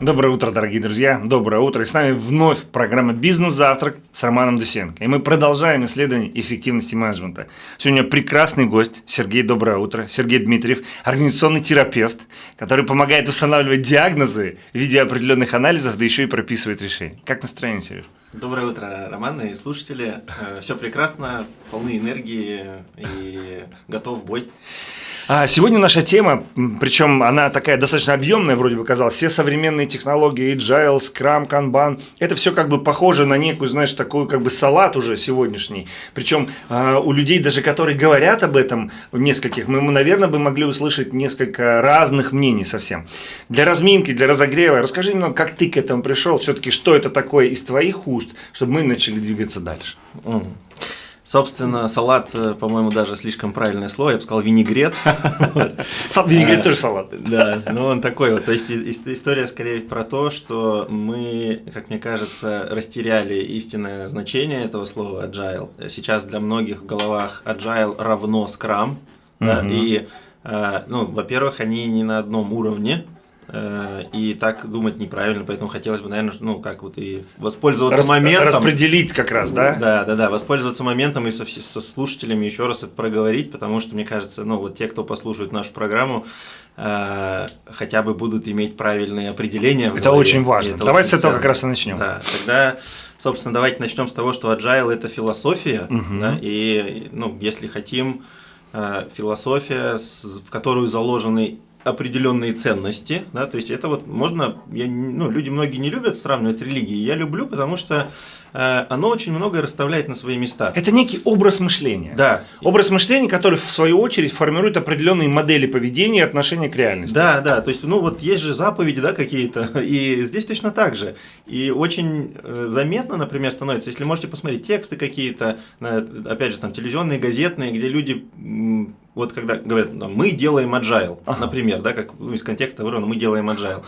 Доброе утро, дорогие друзья. Доброе утро. И с нами вновь программа «Бизнес-завтрак» с Романом Дусенко. И мы продолжаем исследование эффективности менеджмента. Сегодня прекрасный гость Сергей, доброе утро. Сергей Дмитриев, организационный терапевт, который помогает устанавливать диагнозы в виде определенных анализов, да еще и прописывает решения. Как настроение, Сереж? Доброе утро, Роман и слушатели. Э, Все прекрасно, полны энергии и готов бой. А сегодня наша тема, причем она такая достаточно объемная, вроде бы казалось, все современные технологии, Agile, Scrum, Kanban, это все как бы похоже на некую, знаешь, такую как бы салат уже сегодняшний. Причем а, у людей, даже которые говорят об этом, нескольких, мы, наверное, бы могли услышать несколько разных мнений совсем. Для разминки, для разогрева, расскажи немного, как ты к этому пришел, все-таки что это такое из твоих уст, чтобы мы начали двигаться дальше. Mm. Собственно, салат, э, по-моему, даже слишком правильное слово, я бы сказал винегрет. Винегрет тоже салат. Да, ну он такой вот. То есть история скорее про то, что мы, как мне кажется, растеряли истинное значение этого слова agile. Сейчас для многих в головах agile равно scrum. И, э, ну, во-первых, они не на одном уровне, и так думать неправильно, поэтому хотелось бы, наверное, ну, как вот и воспользоваться Рас, моментом. Распределить как раз, да? Да, да, да, воспользоваться моментом и со, со слушателями еще раз это проговорить, потому что, мне кажется, ну, вот те, кто послушает нашу программу, э, хотя бы будут иметь правильные определения. Это голове, очень важно. Это Давайте с этого как раз и начнем. Да, тогда, собственно, давайте начнем с того, что agile – это философия, угу. да, и, ну, если хотим, э, философия, в которую заложены определенные ценности, да, то есть это вот можно, я, ну, люди многие не любят сравнивать с религией, я люблю, потому что оно очень многое расставляет на свои места. Это некий образ мышления. Да. Образ мышления, который в свою очередь формирует определенные модели поведения и отношения к реальности. Да, да, то есть, ну вот есть же заповеди, да, какие-то, и здесь точно так же. И очень э, заметно, например, становится, если можете посмотреть тексты какие-то, опять же, там, телевизионные, газетные, где люди вот когда говорят, мы делаем agile, ага. например, да, как ну, из контекста вырвано, мы делаем agile.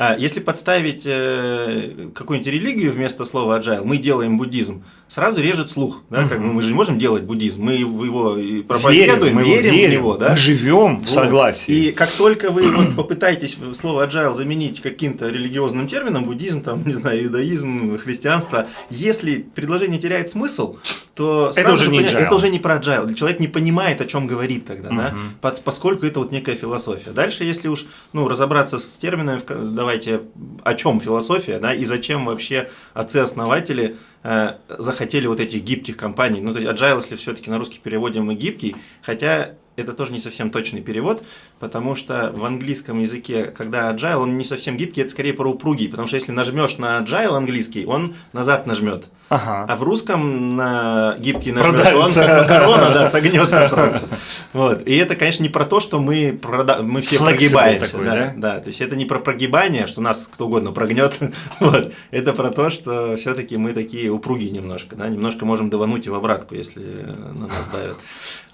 А если подставить э, какую-нибудь религию вместо слова agile, мы делаем буддизм, сразу режет слух. Да, как мы же не можем делать буддизм, мы его проповедуем, верим, верим, верим в него. Да? Мы живем в согласии. И как только вы вот, попытаетесь слово agile заменить каким-то религиозным термином, буддизм, там, не знаю, иудаизм, христианство, если предложение теряет смысл, то это уже, не понятно, это уже не про agile. Человек не понимает, о чем говорит тогда, угу. да, поскольку это вот некая философия. Дальше, если уж ну, разобраться с терминами, давайте, о чем философия, да, и зачем вообще отцы-основатели захотели вот этих гибких компаний. Ну, то есть agile, если все-таки на русский переводим мы гибкий, хотя это тоже не совсем точный перевод, потому что в английском языке, когда agile, он не совсем гибкий, это скорее про упругий, потому что если нажмешь на agile английский, он назад нажмет. Ага. А в русском на гибкий нажмешь, он как макарона, да, согнется просто. Вот. И это, конечно, не про то, что мы, прода... мы все прогибаемся. Такой, да, да? да, то есть это не про прогибание, что нас кто угодно прогнет. вот. Это про то, что все-таки мы такие упругие немножко, да, немножко можем давануть и в обратку, если на нас давят.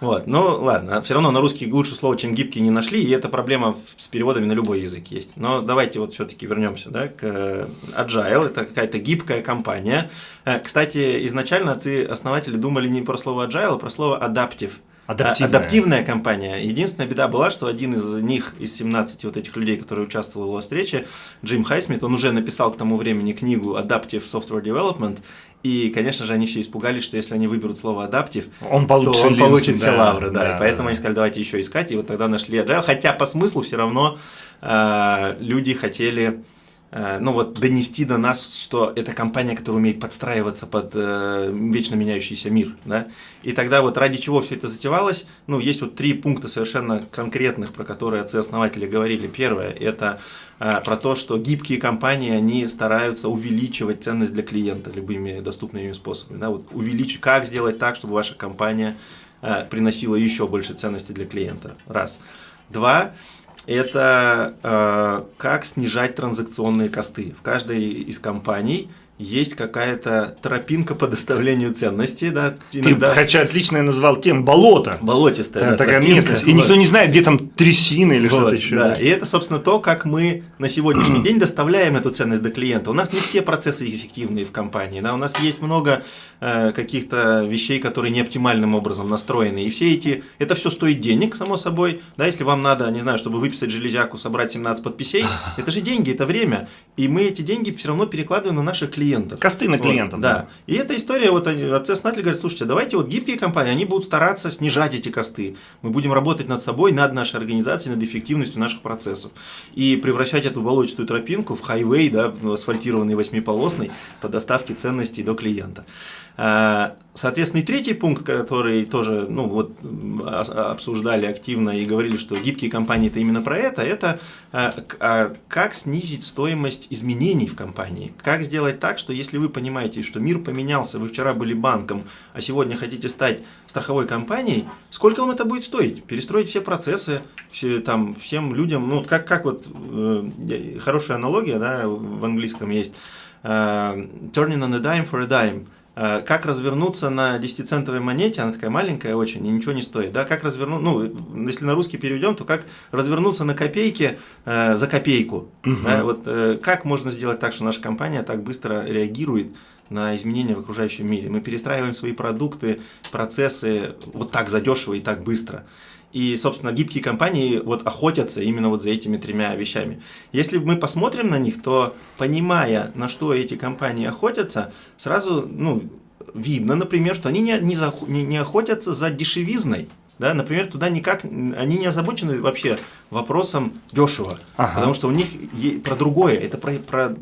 Вот. Ну, ладно, все равно на русский лучше слово, чем гибкий, не нашли, и эта проблема с переводами на любой язык есть. Но давайте вот все-таки вернемся да, к э, Agile, это какая-то гибкая компания. Э, кстати, изначально отцы-основатели думали не про слово Agile, а про слово Adaptive. Адаптивная. Адаптивная компания. Единственная беда была, что один из них, из 17 вот этих людей, которые участвовал в встрече, Джим Хайсмит, он уже написал к тому времени книгу Adaptive Software Development, и, конечно же, они все испугались, что если они выберут слово адаптив, он получит, то он получит все да, лавры. Да, да, и поэтому да. они сказали, давайте еще искать, и вот тогда нашли Agile. Хотя по смыслу все равно э, люди хотели ну вот донести до нас, что это компания, которая умеет подстраиваться под э, вечно меняющийся мир, да, и тогда вот ради чего все это затевалось, ну, есть вот три пункта совершенно конкретных, про которые отцы-основатели говорили. Первое, это э, про то, что гибкие компании, они стараются увеличивать ценность для клиента любыми доступными способами, да, вот увеличить, как сделать так, чтобы ваша компания э, приносила еще больше ценности для клиента, раз. Два, это э, как снижать транзакционные косты. В каждой из компаний есть какая-то тропинка по доставлению ценностей, да, иногда... Ты, хотя отлично я назвал тем болото. Болотистая, да, такая тропинка, местность. И вот. никто не знает, где там трясины или вот, что-то еще. Да, и это, собственно, то, как мы на сегодняшний день доставляем эту ценность до клиента. У нас не все процессы эффективные в компании, да, у нас есть много э, каких-то вещей, которые не оптимальным образом настроены. И все эти, это все стоит денег, само собой, да, если вам надо, не знаю, чтобы выписать железяку, собрать 17 подписей, это же деньги, это время. И мы эти деньги все равно перекладываем на наших клиентов. Косты на клиентов. Вот, да. да. И эта история, вот отцы-основатели говорят, слушайте, давайте вот гибкие компании, они будут стараться снижать эти косты. Мы будем работать над собой, над нашей организацией, над эффективностью наших процессов. И превращать эту болотистую тропинку в хайвей, да, асфальтированный восьмиполосный по доставке ценностей до клиента. А, соответственно, и третий пункт, который тоже ну, вот, обсуждали активно и говорили, что гибкие компании это именно про это, это а, а, как снизить стоимость изменений в компании. Как сделать так, что если вы понимаете, что мир поменялся, вы вчера были банком, а сегодня хотите стать страховой компанией, сколько вам это будет стоить? Перестроить все процессы, все, там, всем людям, ну как, как вот, э, хорошая аналогия да, в английском есть, uh, turning on a dime for a dime. Э, как развернуться на 10-центовой монете, она такая маленькая очень и ничего не стоит, да, как развернуть, ну, если на русский переведем, то как развернуться на копейке э, за копейку, угу. да, вот э, как можно сделать так, что наша компания так быстро реагирует на изменения в окружающем мире, мы перестраиваем свои продукты, процессы вот так задешево и так быстро, и, собственно, гибкие компании вот охотятся именно вот за этими тремя вещами. Если мы посмотрим на них, то понимая, на что эти компании охотятся, сразу ну, видно, например, что они не, не, за, не, не охотятся за дешевизной. Да, например, туда никак, они не озабочены вообще вопросом дешево, ага. потому что у них про другое, это про, про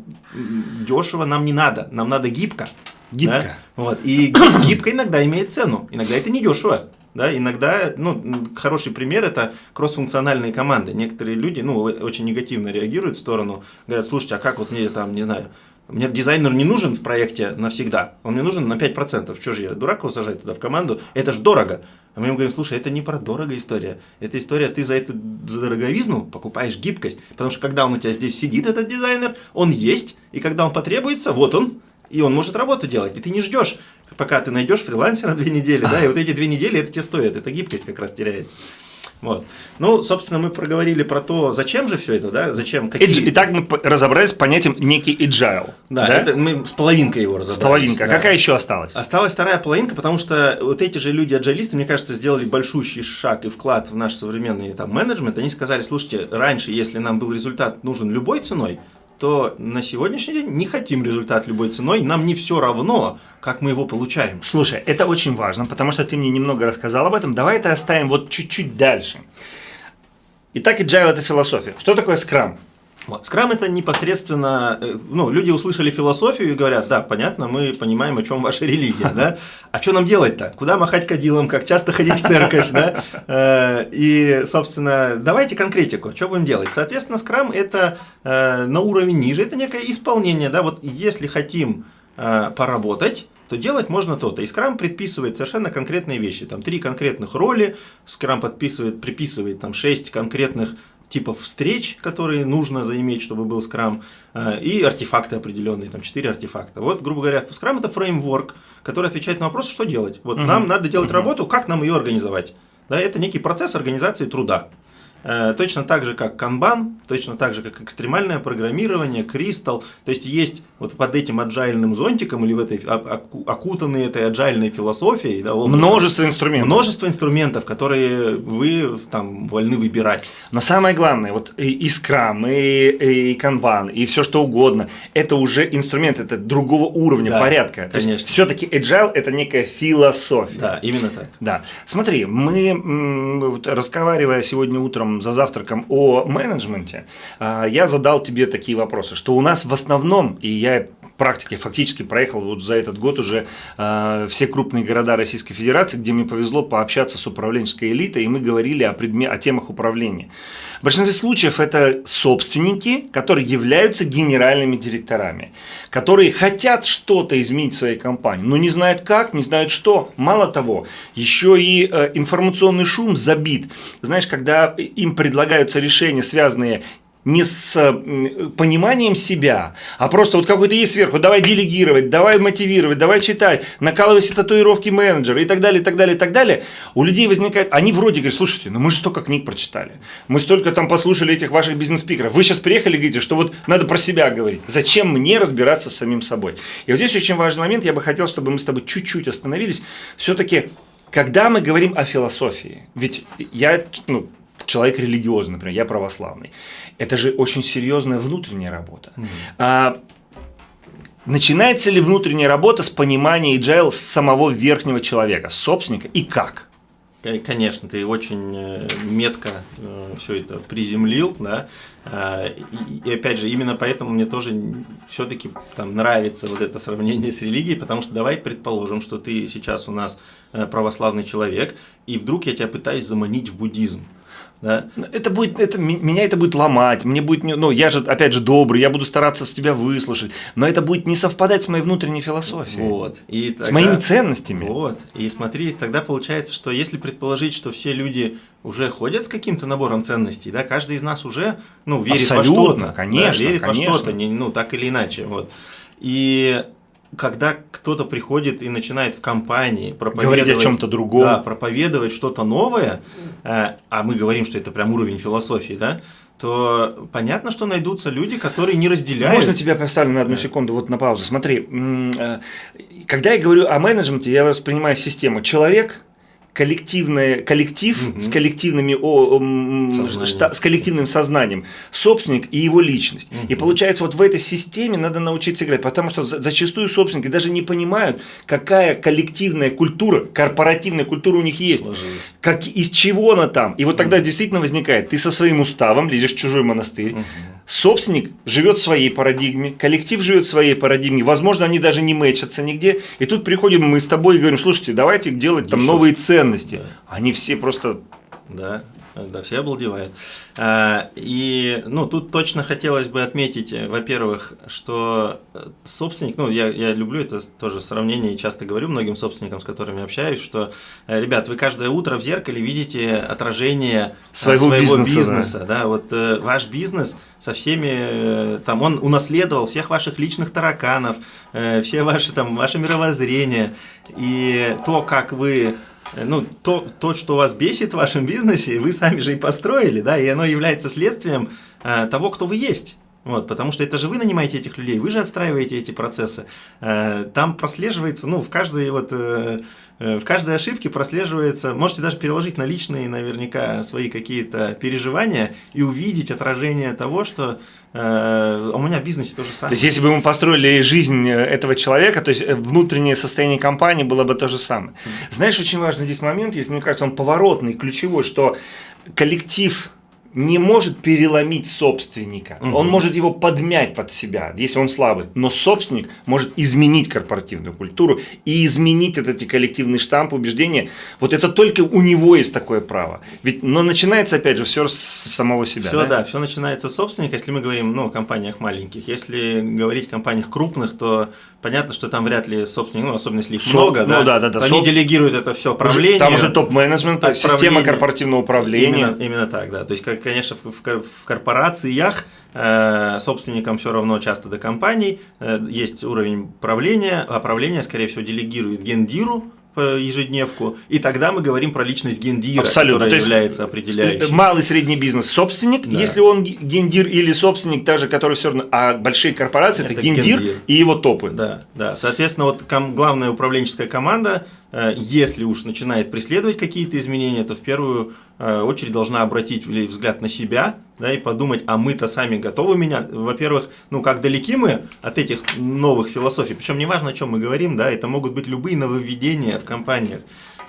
дешево нам не надо, нам надо гибко. Гибко. Да? Вот. И гибко иногда имеет цену, иногда это не дешево. Да, иногда, ну, хороший пример это кроссфункциональные команды. Некоторые люди, ну, очень негативно реагируют в сторону, говорят, слушайте, а как вот мне там, не знаю, мне дизайнер не нужен в проекте навсегда, он мне нужен на 5%. Что же я, дурак его сажать туда в команду? Это же дорого. А мы ему говорим, слушай, это не про дорого история. Это история, ты за эту за дороговизну покупаешь гибкость. Потому что когда он у тебя здесь сидит, этот дизайнер, он есть, и когда он потребуется, вот он, и он может работу делать. И ты не ждешь, пока ты найдешь фрилансера две недели, да, и вот эти две недели это тебе стоит, эта гибкость как раз теряется. Вот. Ну, собственно, мы проговорили про то, зачем же все это, да, зачем, какие... Итак, мы разобрались с понятием некий agile. Да, да? Это мы с половинкой его разобрались. С половинкой. А да. какая еще осталась? Осталась вторая половинка, потому что вот эти же люди аджалисты, мне кажется, сделали большущий шаг и вклад в наш современный там менеджмент. Они сказали, слушайте, раньше, если нам был результат нужен любой ценой, то на сегодняшний день не хотим результат любой ценой, нам не все равно, как мы его получаем. Слушай, это очень важно, потому что ты мне немного рассказал об этом. Давай это оставим вот чуть-чуть дальше. Итак, agile – это философия. Что такое скрам? Вот. Скрам это непосредственно, э, ну, люди услышали философию и говорят, да, понятно, мы понимаем, о чем ваша религия, да, а что нам делать-то? Куда махать кадилом, как часто ходить в церковь, да? Э, и, собственно, давайте конкретику, что будем делать? Соответственно, скрам это э, на уровень ниже, это некое исполнение, да, вот если хотим поработать, то делать можно то-то. И скрам предписывает совершенно конкретные вещи. Там три конкретных роли, скрам подписывает, приписывает там шесть конкретных типов встреч, которые нужно заиметь, чтобы был скрам, э, и артефакты определенные, там 4 артефакта. Вот, грубо говоря, скрам это фреймворк, который отвечает на вопрос, что делать. Вот угу. нам надо делать угу. работу, как нам ее организовать. Да, это некий процесс организации труда. Э, точно так же, как канбан, точно так же, как экстремальное программирование, кристалл. То есть есть вот под этим аджайльным зонтиком или в этой окутанной этой аджайльной философией. Да, множество инструментов. Множество инструментов, которые вы там вольны выбирать. Но самое главное, вот и, и Scrum, и, и канбан, и все что угодно, это уже инструмент, это другого уровня, да, порядка. Конечно. Все-таки agile это некая философия. Да, именно так. Да. Смотри, мы вот, разговаривая сегодня утром за завтраком о менеджменте, а, я задал тебе такие вопросы, что у нас в основном, и я практике фактически проехал вот за этот год уже э, все крупные города Российской Федерации, где мне повезло пообщаться с управленческой элитой, и мы говорили о, предме о темах управления. В большинстве случаев это собственники, которые являются генеральными директорами, которые хотят что-то изменить в своей компании, но не знают как, не знают что. Мало того, еще и э, информационный шум забит. Знаешь, когда им предлагаются решения, связанные не с пониманием себя, а просто вот какой-то есть сверху, давай делегировать, давай мотивировать, давай читать, накалывай все татуировки менеджера и так далее, и так далее, и так далее, у людей возникает, они вроде говорят, слушайте, ну мы же столько книг прочитали, мы столько там послушали этих ваших бизнес-спикеров, вы сейчас приехали говорите, что вот надо про себя говорить, зачем мне разбираться с самим собой? И вот здесь очень важный момент, я бы хотел, чтобы мы с тобой чуть-чуть остановились, все-таки когда мы говорим о философии, ведь я, ну, человек религиозный, например, я православный, это же очень серьезная внутренняя работа. Mm -hmm. а, начинается ли внутренняя работа с понимания agile самого верхнего человека, собственника и как? Конечно, ты очень э, метко э, все это приземлил, да. А, и, опять же, именно поэтому мне тоже все-таки там нравится вот это сравнение с религией, потому что давай предположим, что ты сейчас у нас э, православный человек, и вдруг я тебя пытаюсь заманить в буддизм. Да? Это будет, это, меня это будет ломать, мне будет, ну, я же, опять же, добрый, я буду стараться с тебя выслушать, но это будет не совпадать с моей внутренней философией. Вот. И тогда, с моими ценностями. Вот. И смотри, тогда получается, что если предположить, что все люди уже ходят с каким-то набором ценностей, да, каждый из нас уже, ну, верит Абсолютно, во что-то. конечно, да, верит конечно. во что-то, ну, так или иначе, вот. И когда кто-то приходит и начинает в компании проповедовать... Говорить о чем-то другом. Да, проповедовать что-то новое, э, а мы говорим, что это прям уровень философии, да, то понятно, что найдутся люди, которые не разделяют. Можно тебя поставлю на одну секунду, вот на паузу. Смотри, э, когда я говорю о менеджменте, я воспринимаю систему. Человек – коллективное, коллектив угу. с, коллективными, о, шта, с коллективным сознанием, собственник и его личность. Угу. И получается, вот в этой системе надо научиться играть, потому что зачастую собственники даже не понимают, какая коллективная культура, корпоративная культура у них есть, как, из чего она там. И вот тогда угу. действительно возникает, ты со своим уставом лезешь в чужой монастырь, угу. Собственник живет в своей парадигме, коллектив живет в своей парадигме, возможно, они даже не мэчатся нигде, и тут приходим мы с тобой и говорим, слушайте, давайте делать там Еще новые ценности. Да. Они все просто... Да, да, все обалдевают. А, и, ну, тут точно хотелось бы отметить, э, во-первых, что э, собственник, ну, я, я люблю это тоже сравнение и часто говорю многим собственникам, с которыми общаюсь, что, э, ребят, вы каждое утро в зеркале видите отражение своего, своего бизнеса, бизнеса да. да, вот ваш бизнес со всеми, там, он унаследовал всех ваших личных тараканов, все ваши, там, ваше мировоззрение, и то, как вы Э, ну, то, то, что вас бесит в вашем бизнесе, вы сами же и построили, да, и оно является следствием э, того, кто вы есть. Вот, потому что это же вы нанимаете этих людей, вы же отстраиваете эти процессы. Э, там прослеживается, ну, в каждой вот э, э, в каждой ошибке прослеживается, можете даже переложить на личные наверняка свои какие-то переживания и увидеть отражение того, что у меня в бизнесе то же самое. То есть, если бы мы построили жизнь этого человека, то есть внутреннее состояние компании было бы то же самое. Знаешь, очень важный здесь момент, есть, мне кажется, он поворотный, ключевой, что коллектив не может переломить собственника. Угу. Он может его подмять под себя, если он слабый. Но собственник может изменить корпоративную культуру и изменить этот эти коллективный штамп убеждения. Вот это только у него есть такое право. Ведь, но начинается опять же все с самого себя. Все, да, да все начинается с собственника. Если мы говорим ну, о компаниях маленьких, если говорить о компаниях крупных, то понятно, что там вряд ли собственник, ну, особенно если их Соп, много, ну, да, да, да, да. они делегируют это все управление. Там уже топ-менеджмент, система корпоративного управления. Именно, именно так, да. То есть, как, конечно, в, в, в корпорациях э, собственникам все равно часто до компаний, э, есть уровень правления, а правление, скорее всего, делегирует гендиру, ежедневку, и тогда мы говорим про личность гендира, Абсолютно. которая является определяющей. Малый средний бизнес собственник, да. если он гендир или собственник, даже который все равно, а большие корпорации это, это гендир, гендир и его топы. Да, да. Соответственно, вот главная управленческая команда если уж начинает преследовать какие-то изменения, то в первую э, очередь должна обратить взгляд на себя да, и подумать, а мы-то сами готовы менять. Во-первых, ну как далеки мы от этих новых философий, причем неважно, о чем мы говорим, да, это могут быть любые нововведения в компаниях.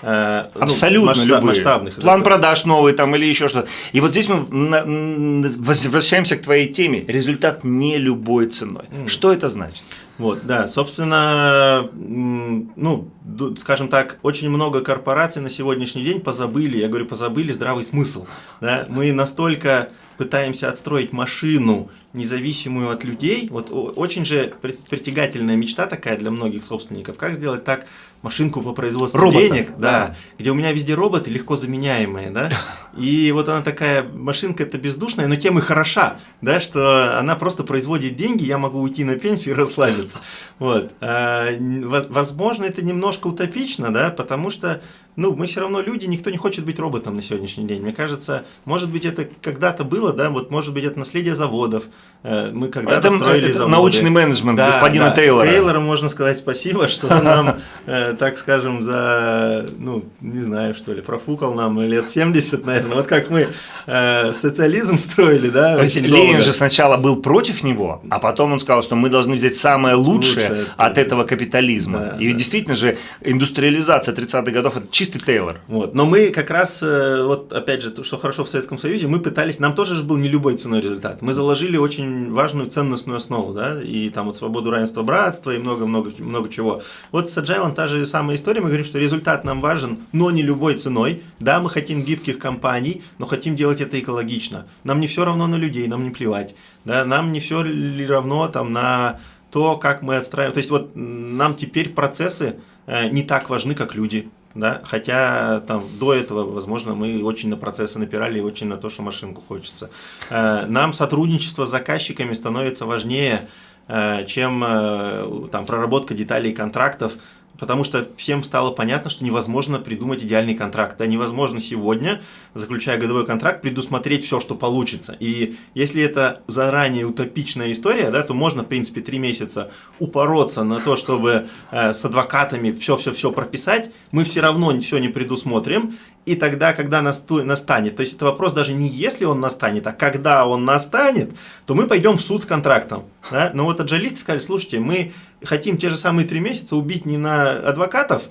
Э, ну, Абсолютно масштаб, любые. масштабных. План продаж новый там или еще что-то. И вот здесь мы возвращаемся к твоей теме. Результат не любой ценой. Mm. Что это значит? Вот, да, собственно, ну, скажем так, очень много корпораций на сегодняшний день позабыли, я говорю, позабыли здравый смысл. Да? Мы настолько пытаемся отстроить машину, независимую от людей. Вот очень же притягательная мечта такая для многих собственников. Как сделать так машинку по производству Роботов, денег, да, да, где у меня везде роботы легко заменяемые, да. И вот она такая машинка это бездушная, но тем и хороша, да, что она просто производит деньги, я могу уйти на пенсию и расслабиться. Вот. А, возможно, это немножко утопично, да, потому что ну, мы все равно люди, никто не хочет быть роботом на сегодняшний день. Мне кажется, может быть, это когда-то было, да, вот может быть, это наследие заводов. Э, мы когда-то строили это заводы. научный менеджмент да, господина да. Тейлора. Тейлору можно сказать спасибо, что он нам, э, так скажем, за, ну, не знаю, что ли, профукал нам лет 70, наверное. Вот как мы э, социализм строили, да, Ленин же сначала был против него, а потом он сказал, что мы должны взять самое лучшее, от этого капитализма. И действительно же индустриализация 30-х годов – это чистый Тейлор. Вот. Но мы как раз, э, вот опять же, что хорошо в Советском Союзе, мы пытались, нам тоже же был не любой ценой результат. Мы заложили очень важную ценностную основу, да, и там вот свободу, равенство, братство и много-много много чего. Вот с Agile та же самая история, мы говорим, что результат нам важен, но не любой ценой. Да, мы хотим гибких компаний, но хотим делать это экологично. Нам не все равно на людей, нам не плевать. Да, нам не все равно там на то, как мы отстраиваем. То есть вот нам теперь процессы э, не так важны, как люди да, хотя там до этого, возможно, мы очень на процессы напирали и очень на то, что машинку хочется. Э, нам сотрудничество с заказчиками становится важнее, э, чем э, там проработка деталей контрактов, потому что всем стало понятно, что невозможно придумать идеальный контракт. Да, невозможно сегодня, заключая годовой контракт, предусмотреть все, что получится. И если это заранее утопичная история, да, то можно, в принципе, три месяца упороться на то, чтобы э, с адвокатами все-все-все прописать. Мы все равно все не предусмотрим. И тогда, когда настанет, то есть это вопрос даже не если он настанет, а когда он настанет, то мы пойдем в суд с контрактом. Да? Но вот аджалисты сказали, слушайте, мы хотим те же самые три месяца убить не на адвокатов,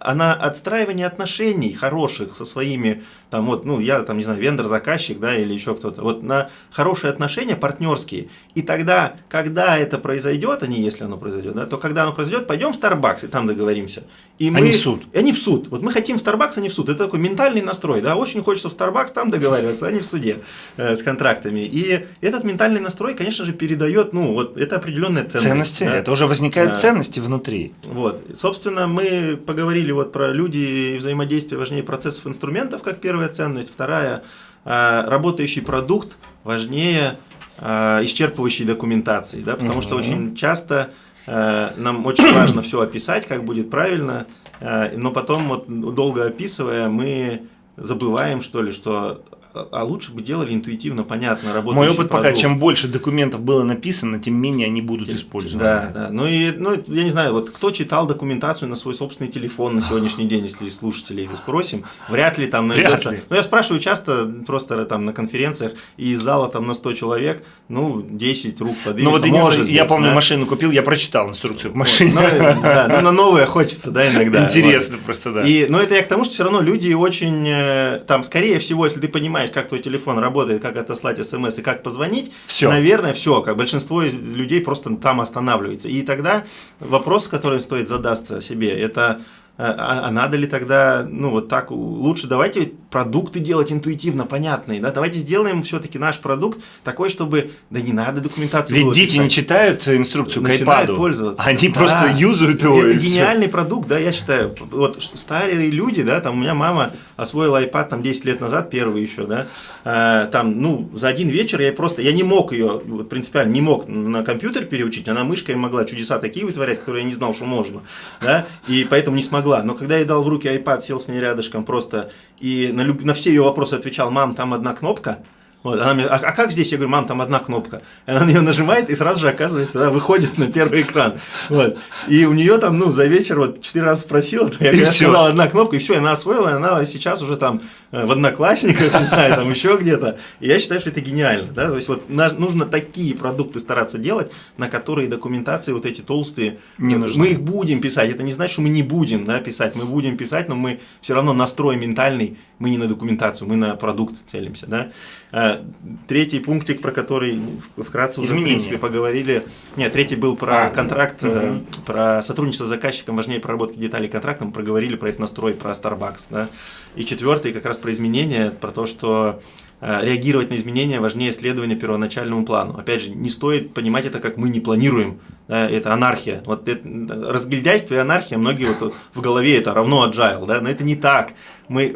а на отстраивание отношений хороших со своими там вот, ну, я там, не знаю, вендор-заказчик, да, или еще кто-то, вот на хорошие отношения партнерские. И тогда, когда это произойдет, а не если оно произойдет, да, то когда оно произойдет, пойдем в Starbucks и там договоримся. И мы, они в суд. Они в суд. Вот мы хотим в Starbucks, а не в суд. Это такой ментальный настрой, да, очень хочется в Starbucks там договариваться, а не в суде э, с контрактами. И этот ментальный настрой, конечно же, передает, ну, вот это определенная ценность. Ценности, да? это уже возникают да. ценности внутри. Вот, собственно, мы поговорили вот про люди и взаимодействие важнее процессов инструментов, как первая ценность. Вторая, э, работающий продукт важнее э, исчерпывающей документации, да, потому угу. что очень часто э, нам очень важно все описать, как будет правильно, но потом, вот, долго описывая, мы забываем, что ли, что а лучше бы делали интуитивно, понятно, работающий Мой опыт продукт. пока, чем больше документов было написано, тем менее они будут тем, использованы. Да, да. Ну и, ну, я не знаю, вот кто читал документацию на свой собственный телефон на сегодняшний день, если слушателей спросим, вряд ли там найдется. Ну, я спрашиваю часто, просто там на конференциях, и из зала там на 100 человек, ну, 10 рук подвинется, Ну, вот может я быть, помню, да? машину купил, я прочитал инструкцию к машине. Вот, ну, да, ну, на новое хочется, да, иногда. Интересно вот. просто, да. И, но это я к тому, что все равно люди очень, э, там, скорее всего, если ты понимаешь, понимаешь, как твой телефон работает, как отослать смс и как позвонить, все. наверное, все, как большинство из людей просто там останавливается. И тогда вопрос, который стоит задаться себе, это а, а, а надо ли тогда, ну вот так, лучше давайте продукты делать интуитивно, понятные, да, давайте сделаем все-таки наш продукт такой, чтобы, да не надо документацию Ведь дети писать. не читают инструкцию Начинают к iPad, пользоваться. Они да. просто юзают его. Это гениальный все. продукт, да, я считаю, вот старые люди, да, там у меня мама освоила iPad там 10 лет назад, первый еще, да, а, там, ну, за один вечер я просто, я не мог ее, вот принципиально не мог на компьютер переучить, она мышкой могла чудеса такие вытворять, которые я не знал, что можно, да, и поэтому не смогла могла. Но когда я дал в руки iPad, сел с ней рядышком просто и на, люб... на все ее вопросы отвечал, мам, там одна кнопка, вот, она мне, а, а как здесь? Я говорю, мам, там одна кнопка. Она на нее нажимает и сразу же оказывается, да, выходит на первый экран. Вот. И у нее там, ну, за вечер вот четыре раза спросила, то я, я сказал одна кнопка, и все, и она освоила, и она сейчас уже там э, в одноклассниках, не знаю, там еще где-то. И я считаю, что это гениально, да, то есть вот нужно такие продукты стараться делать, на которые документации вот эти толстые, не нужны. мы их будем писать, это не значит, что мы не будем, да, писать, мы будем писать, но мы все равно настрой ментальный, мы не на документацию, мы на продукт целимся, да. Э, третий пунктик, про который вкратце уже, в принципе, поговорили. Нет, третий был про а, контракт, угу. про сотрудничество с заказчиком, важнее проработки деталей контракта, мы проговорили про этот настрой, про Starbucks. Да? И четвертый как раз про изменения, про то, что э, реагировать на изменения важнее следования первоначальному плану. Опять же, не стоит понимать это как мы не планируем, да, это анархия. Вот это, разгильдяйство и анархия, многие вот в голове это равно agile, да, но это не так. Мы,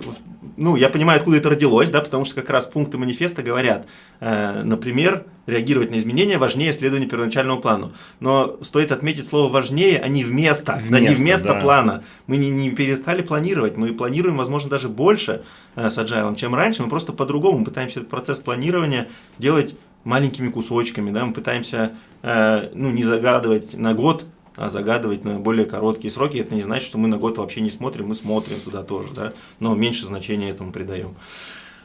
ну, я понимаю, откуда это родилось, да, потому что как раз пункты манифеста говорят, э, например, реагировать на изменения важнее следования первоначальному плану. Но стоит отметить слово важнее, а не вместо, вместо да, не вместо да. плана. Мы не, не перестали планировать, мы планируем, возможно, даже больше э, с agile, чем раньше, мы просто по-другому пытаемся этот процесс планирования делать маленькими кусочками, да, мы пытаемся э, ну, не загадывать на год, загадывать на более короткие сроки. Это не значит, что мы на год вообще не смотрим, мы смотрим туда тоже, да, но меньше значения этому придаем.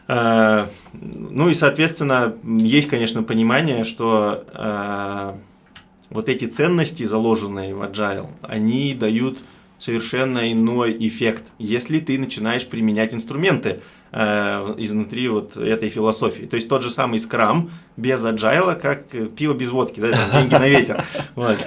Э, ну и, соответственно, есть, конечно, понимание, что э, вот эти ценности, заложенные в Agile, они дают совершенно иной эффект, если ты начинаешь применять инструменты, Э, изнутри вот этой философии. То есть тот же самый скрам без agile, как пиво без водки, да, там, деньги на ветер. Вот.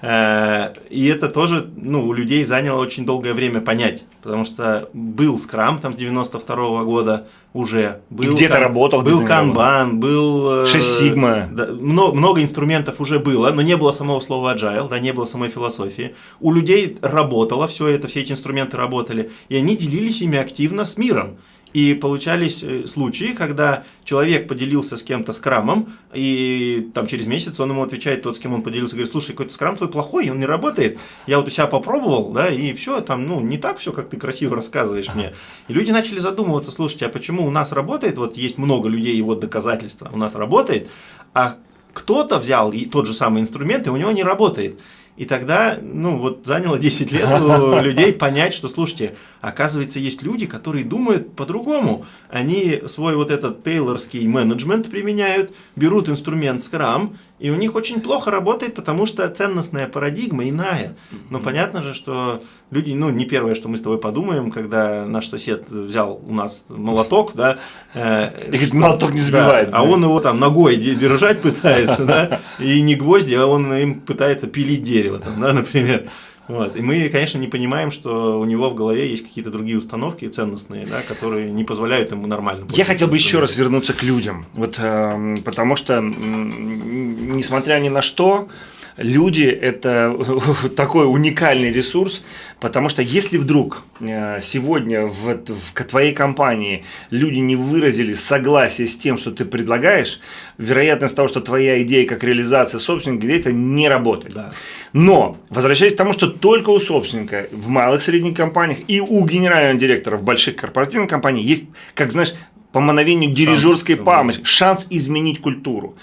Э, и это тоже ну, у людей заняло очень долгое время понять, потому что был скрам там с 92 -го года уже. Был где-то работал. Был канбан, был... 6 э, сигма. Да, много, много инструментов уже было, но не было самого слова agile, да, не было самой философии. У людей работало все это, все эти инструменты работали, и они делились ими активно с миром. И получались э, случаи, когда человек поделился с кем-то скрамом, и там через месяц он ему отвечает, тот, с кем он поделился, говорит, слушай, какой-то скрам твой плохой, он не работает. Я вот у себя попробовал, да, и все, там, ну, не так все, как ты красиво рассказываешь мне. И люди начали задумываться, слушайте, а почему у нас работает, вот есть много людей, и вот доказательства, у нас работает, а кто-то взял тот же самый инструмент, и у него не работает. И тогда, ну, вот заняло 10 лет у людей понять, что, слушайте, оказывается, есть люди, которые думают по-другому. Они свой вот этот тейлорский менеджмент применяют, берут инструмент Scrum и у них очень плохо работает, потому что ценностная парадигма иная. Но понятно же, что люди, ну, не первое, что мы с тобой подумаем, когда наш сосед взял у нас молоток, да. Э, и говорит, молоток не забивает. Да, а он его там ногой держать пытается, да, и не гвозди, а он им пытается пилить дерево, там, да, например. Вот. И мы, конечно, не понимаем, что у него в голове есть какие-то другие установки ценностные, да, которые не позволяют ему нормально. Я хотел бы еще раз вернуться к людям, вот, э, потому что, несмотря ни на что, люди – это такой уникальный ресурс, потому что если вдруг э, сегодня в, в твоей компании люди не выразили согласие с тем, что ты предлагаешь, вероятность того, что твоя идея как реализация собственника где-то не работает. Да. Но, возвращаясь к тому, что только у собственника в малых средних компаниях и у генерального директора в больших корпоративных компаниях есть, как знаешь, по мановению дирижерской памяти, шанс изменить культуру.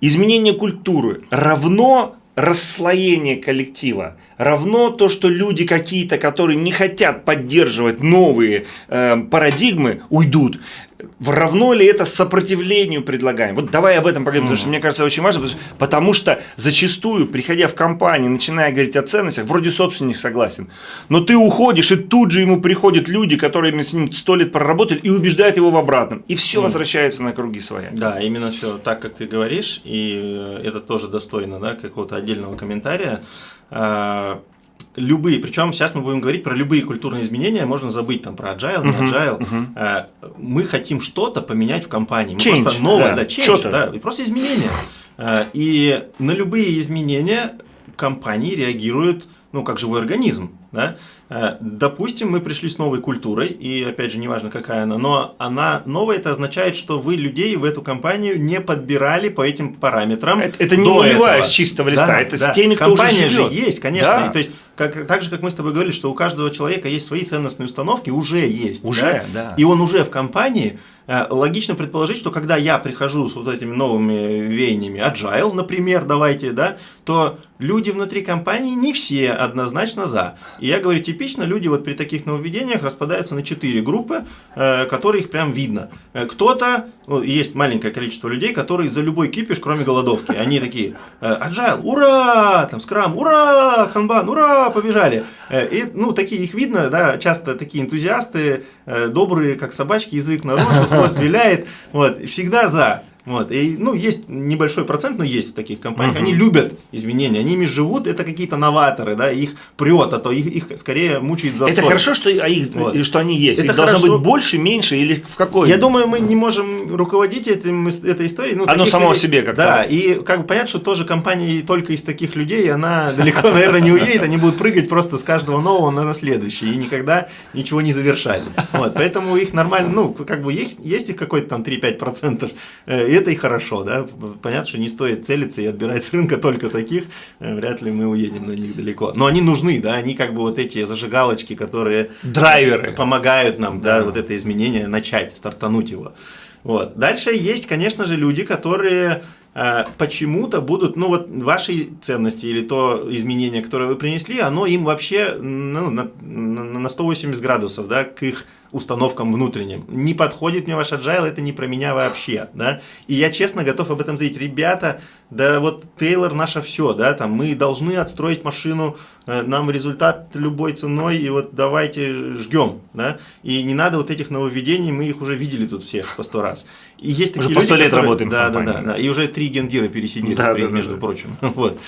Изменение культуры равно расслоение коллектива, равно то, что люди какие-то, которые не хотят поддерживать новые э, парадигмы, уйдут равно ли это сопротивлению предлагаем? Вот давай об этом поговорим, mm потому что мне кажется очень важно, потому что зачастую, приходя в компанию, начиная говорить о ценностях, вроде собственник согласен, но ты уходишь, и тут же ему приходят люди, которые с ним сто лет проработали, и убеждают его в обратном, и все mm возвращается на круги своя. Да, именно все так, как ты говоришь, и э, это тоже достойно да, какого-то отдельного комментария а, любые, причем сейчас мы будем говорить про любые культурные изменения, можно забыть там про agile, не agile. Uh -huh. Мы хотим что-то поменять в компании. Мы change, просто новое, да, да change, да, и просто изменения. А, и на любые изменения компании реагируют ну, как живой организм. Да? Э, допустим, мы пришли с новой культурой, и опять же, неважно какая она, но она новая, это означает, что вы людей в эту компанию не подбирали по этим параметрам. Это, это не нулевая с чистого листа, да, это да. с теми, кто Компания уже живет. же есть, конечно. Да. И, то есть, как, так же, как мы с тобой говорили, что у каждого человека есть свои ценностные установки, уже есть. Уже, да. да. И он уже в компании, Э, логично предположить, что когда я прихожу с вот этими новыми веяниями, agile, например, давайте, да, то люди внутри компании не все однозначно за. И я говорю, типично люди вот при таких нововведениях распадаются на четыре группы, э, которые их прям видно. Э, кто-то, ну, есть маленькое количество людей, которые за любой кипиш, кроме голодовки. Они такие, agile, ура, там, скрам, ура, канбан, ура, побежали. И, ну, такие их видно, да, часто такие энтузиасты, добрые, как собачки, язык наружу, хвост виляет, вот, всегда за. Вот. И, ну, есть небольшой процент, но есть в таких компаниях. Угу. Они любят изменения, они ими живут, это какие-то новаторы, да, их прет, а то их, их скорее мучает за Это хорошо, что, а их, вот. что они есть. Это их хорошо. должно быть больше, меньше или в какой? Я думаю, мы не можем руководить этим, этой историей. Ну, Оно само людей, себе как-то. Да, и как бы понятно, что тоже компания только из таких людей, она далеко, наверное, не уедет, они будут прыгать просто с каждого нового на следующий и никогда ничего не завершать. Вот, поэтому их нормально, ну, как бы есть, есть их какой-то там 3-5%, э, и это и хорошо, да. Понятно, что не стоит целиться и отбирать с рынка только таких, э, вряд ли мы уедем на них далеко. Но они нужны, да, они как бы вот эти зажигалочки, которые... Драйверы. Помогают нам, да, да вот это изменение начать, стартануть его. Вот. Дальше есть, конечно же, люди, которые э, почему-то будут, ну вот ваши ценности или то изменение, которое вы принесли, оно им вообще ну, на, на 180 градусов, да, к их установкам внутренним. Не подходит мне ваш agile, это не про меня вообще, да. И я честно готов об этом заявить. Ребята, да вот Тейлор наше все, да, там мы должны отстроить машину, нам результат любой ценой, и вот давайте ждем, да. И не надо вот этих нововведений, мы их уже видели тут всех по сто раз. И есть такие уже люди, по сто лет которые, работаем да, да, да, да, и уже три гендира пересидели, да, да, между да, прочим, вот.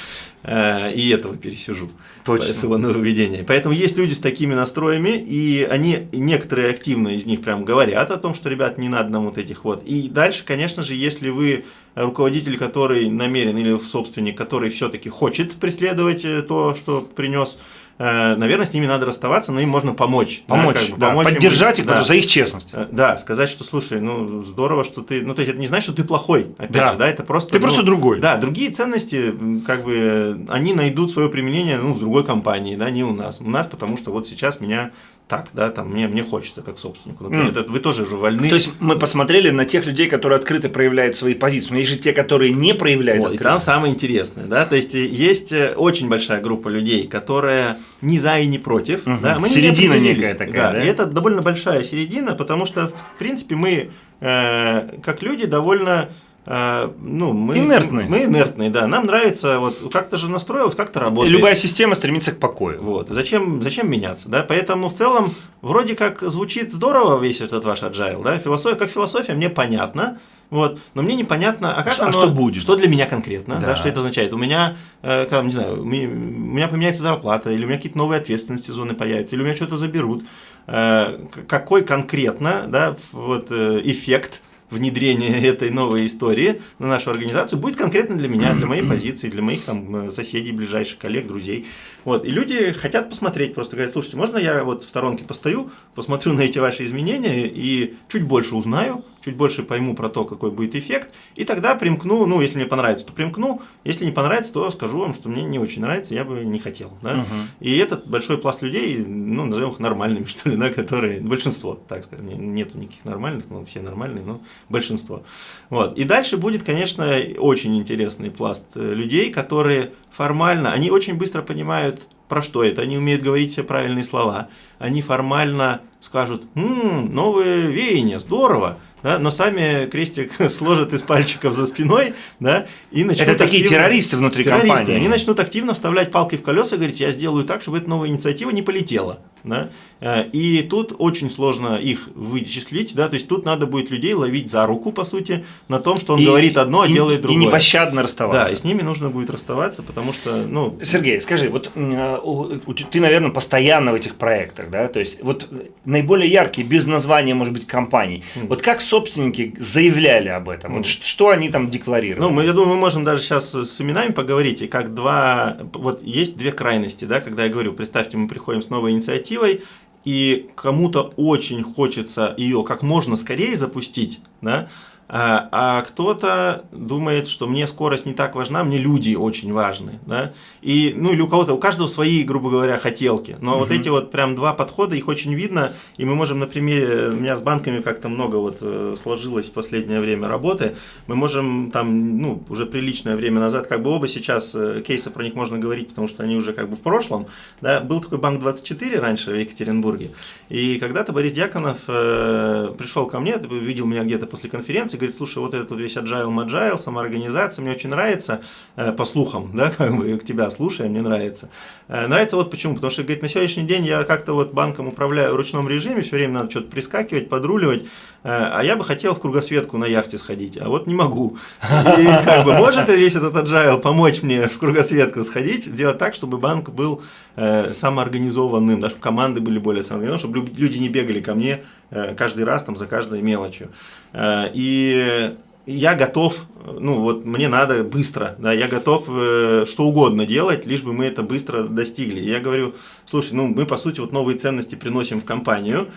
Э, и этого пересижу Точно. с его нововведения. Поэтому есть люди с такими настроями, и они, некоторые активно из них прям говорят о том, что, ребят, не надо нам вот этих вот. И дальше, конечно же, если вы руководитель, который намерен, или собственник, который все-таки хочет преследовать э, то, что принес Э, наверное, с ними надо расставаться, но им можно помочь. Помочь, да, как бы, да, помочь поддержать им, их да. за их честность. Э, да, сказать, что, слушай, ну, здорово, что ты... Ну, то есть, это не значит, что ты плохой, опять да. же, да, это просто... Ты ну, просто другой. Да, другие ценности, как бы, они найдут свое применение, ну, в другой компании, да, не у нас. У нас, потому что вот сейчас меня так, да, там мне, мне хочется как собственнику. Например, mm. это вы тоже же вольны. То есть мы посмотрели на тех людей, которые открыто проявляют свои позиции, но есть же те, которые не проявляют. Вот, и там самое интересное, да, то есть есть э, очень большая группа людей, которая не за и не против. Угу. Да, мы середина не некая такая, да, да? И это довольно большая середина, потому что в принципе мы э, как люди довольно ну, мы инертные. Мы инертные, да. Нам нравится, вот как-то же настроилось, как-то работает. Любая система стремится к покою. Вот. Зачем, зачем меняться, да? Поэтому в целом вроде как звучит здорово весь этот ваш agile, да? Философия, как философия мне понятно, вот, но мне непонятно, а как что, оно, что будет, что для меня конкретно, да. Да, что это означает. У меня, э, когда, не знаю, у меня поменяется зарплата, или у меня какие-то новые ответственности зоны появятся, или у меня что-то заберут. Э, какой конкретно, да, вот э, эффект внедрение этой новой истории на нашу организацию будет конкретно для меня, для моей позиции, для моих там, соседей, ближайших коллег, друзей. Вот. И люди хотят посмотреть, просто говорят, слушайте, можно я вот в сторонке постою, посмотрю на эти ваши изменения и чуть больше узнаю, чуть больше пойму про то, какой будет эффект, и тогда примкну, ну, если мне понравится, то примкну, если не понравится, то скажу вам, что мне не очень нравится, я бы не хотел. Да? Угу. И этот большой пласт людей, ну, назовем их нормальными, что ли, да, которые, большинство, так сказать, нету никаких нормальных, ну, все нормальные, но большинство. Вот. И дальше будет, конечно, очень интересный пласт э, людей, которые формально, они очень быстро понимают, про что это, они умеют говорить все правильные слова, они формально скажут, «Ммм, новые веяния, здорово», да, но сами крестик сложат из пальчиков за спиной, да, и начнут Это такие активно, террористы внутри террористы, компании. Они начнут активно вставлять палки в колеса и говорить, я сделаю так, чтобы эта новая инициатива не полетела. Да? Э, и тут очень сложно их вычислить, да, то есть тут надо будет людей ловить за руку, по сути, на том, что он и, говорит одно, а делает другое. И непощадно расставаться. Да, и с ними нужно будет расставаться, потому что, ну… Сергей, скажи, вот э, ты, наверное, постоянно в этих проектах, да, то есть вот наиболее яркие, без названия, может быть, компаний, mm. вот как собственники заявляли об этом, mm. вот что они там декларировали? Ну, мы, я думаю, мы можем даже сейчас с именами поговорить, и как два, вот есть две крайности, да, когда я говорю, представьте, мы приходим с новой инициативой, и кому-то очень хочется ее как можно скорее запустить, да, а, а кто-то думает, что мне скорость не так важна, мне люди очень важны. Да? И, ну или у кого-то, у каждого свои, грубо говоря, хотелки. Но угу. вот эти вот прям два подхода, их очень видно. И мы можем на примере, у меня с банками как-то много вот э, сложилось в последнее время работы. Мы можем там, ну, уже приличное время назад, как бы оба сейчас, э, кейсы про них можно говорить, потому что они уже как бы в прошлом. Да? Был такой банк 24 раньше в Екатеринбурге. И когда-то Борис Дьяконов э, пришел ко мне, видел меня где-то после конференции, говорит, слушай, вот этот вот весь agile, agile, самоорганизация, мне очень нравится, э, по слухам, да, как бы к тебя слушая, мне нравится. Э, нравится вот почему, потому что, говорит, на сегодняшний день я как-то вот банком управляю в ручном режиме, все время надо что-то прискакивать, подруливать, а я бы хотел в кругосветку на яхте сходить, а вот не могу. И как бы может весь этот agile помочь мне в кругосветку сходить, сделать так, чтобы банк был э, самоорганизованным, да, чтобы команды были более самоорганизованные, чтобы люди не бегали ко мне э, каждый раз там за каждой мелочью. Э, и я готов, ну вот мне надо быстро, да, я готов э, что угодно делать, лишь бы мы это быстро достигли. Я говорю, слушай, ну мы по сути вот новые ценности приносим в компанию,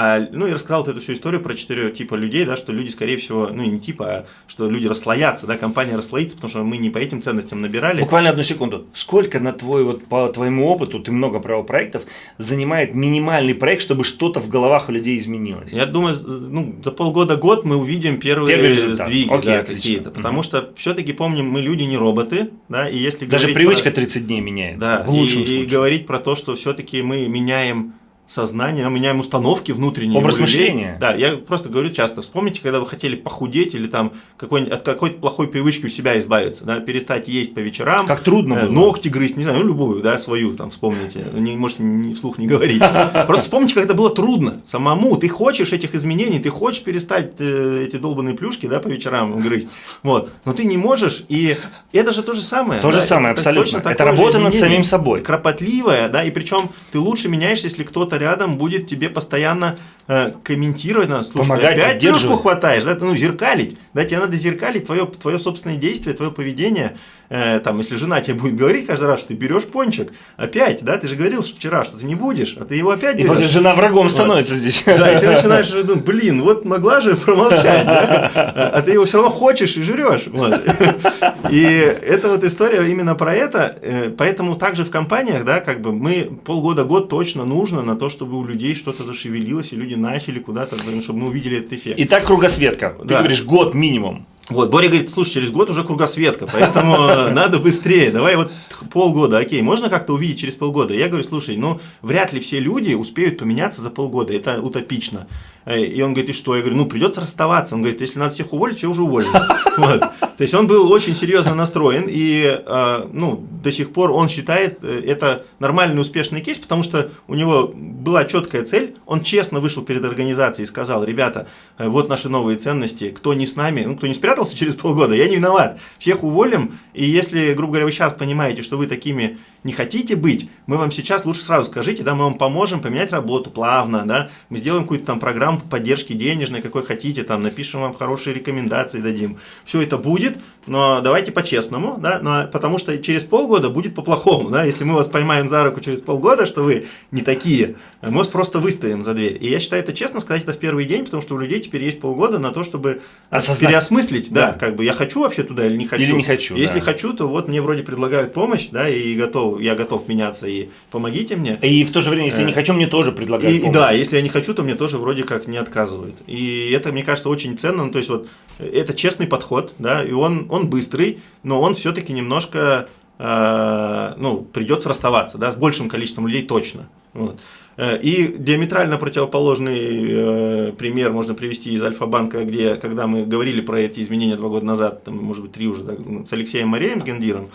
а, ну и рассказал вот эту всю историю про четыре типа людей, да, что люди, скорее всего, ну не типа, а что люди расслоятся, да, компания расслоится, потому что мы не по этим ценностям набирали. Буквально одну секунду. Сколько на твой, вот по твоему опыту, ты много правопроектов, занимает минимальный проект, чтобы что-то в головах у людей изменилось? Я думаю, ну, за полгода-год мы увидим первые Первый сдвиги Окей, да, какие-то, потому угу. что все-таки помним, мы люди не роботы, да, и если Даже привычка про... 30 дней меняет. Да, в лучшем и, случае. и говорить про то, что все-таки мы меняем сознание, мы меняем установки внутренние. Образ мышления. Да, я просто говорю часто, вспомните, когда вы хотели похудеть или там какой от какой-то плохой привычки у себя избавиться, да, перестать есть по вечерам. Как трудно э, было. Ногти грызть, не знаю, ну, любую, да, свою, там, вспомните, не, можете не, вслух не говорить. Просто вспомните, как это было трудно самому, ты хочешь этих изменений, ты хочешь перестать э, эти долбанные плюшки, да, по вечерам грызть, вот, но ты не можешь, и это же то же самое. То да, же самое, это, абсолютно. Это работа над самим собой. Кропотливая, да, и причем ты лучше меняешься, если кто-то рядом будет тебе постоянно э, комментировать, на, слушай, Помогать, опять плюшку хватаешь, да, ну, зеркалить, да, тебе надо зеркалить твое, твое собственное действие, твое поведение, э, там, если жена тебе будет говорить каждый раз, что ты берешь пончик, опять, да, ты же говорил что вчера, что ты не будешь, а ты его опять берешь. И вот жена врагом вот. становится здесь. Да, и ты начинаешь думать, блин, вот могла же промолчать, да? а ты его все равно хочешь и жрешь. Вот. И это вот история именно про это, э, поэтому также в компаниях, да, как бы мы полгода-год точно нужно на то, чтобы у людей что-то зашевелилось, и люди начали куда-то, чтобы мы увидели этот эффект. Итак, кругосветка. Ты да. говоришь, год минимум. Вот, Боря говорит, слушай, через год уже кругосветка, поэтому надо быстрее, давай вот полгода, окей, можно как-то увидеть через полгода? Я говорю, слушай, ну, вряд ли все люди успеют поменяться за полгода, это утопично. Э, и он говорит, и что? Я говорю, ну, придется расставаться. Он говорит, если надо всех уволить, все уже уволили. Вот. То есть он был очень серьезно настроен, и э, ну, до сих пор он считает э, это нормальный успешный кейс, потому что у него была четкая цель, он честно вышел перед организацией и сказал, ребята, вот наши новые ценности, кто не с нами, ну, кто не спрятался через полгода, я не виноват, всех уволим, и если, грубо говоря, вы сейчас понимаете, что вы такими не хотите быть, мы вам сейчас лучше сразу скажите, да, мы вам поможем поменять работу плавно, да, мы сделаем какую-то там программу поддержки денежной, какой хотите, там, напишем вам хорошие рекомендации, дадим. Все это будет, но давайте по-честному, да, но, потому что через полгода будет по-плохому, да, если мы вас поймаем за руку через полгода, что вы не такие, мы вас просто выставим за дверь. И я считаю это честно сказать это в первый день, потому что у людей теперь есть полгода на то, чтобы Осознать. переосмыслить, да. да, как бы я хочу вообще туда или не хочу. Или не хочу. Если да. хочу, то вот мне вроде предлагают помощь, да, и готов, я готов меняться, и помогите мне. И в то же время, если я не э, хочу, мне тоже предлагают и, помощь. Да, если я не хочу, то мне тоже вроде как не отказывают. И это, мне кажется, очень ценно, ну, то есть вот это честный подход, да, и он, он быстрый, но он все-таки немножко, э, ну, придется расставаться, да, с большим количеством людей точно. Вот. Э, и диаметрально противоположный э, пример можно привести из Альфа-банка, где, когда мы говорили про эти изменения два года назад, там, может быть, три уже, да, с Алексеем Мареем, с Гендиром,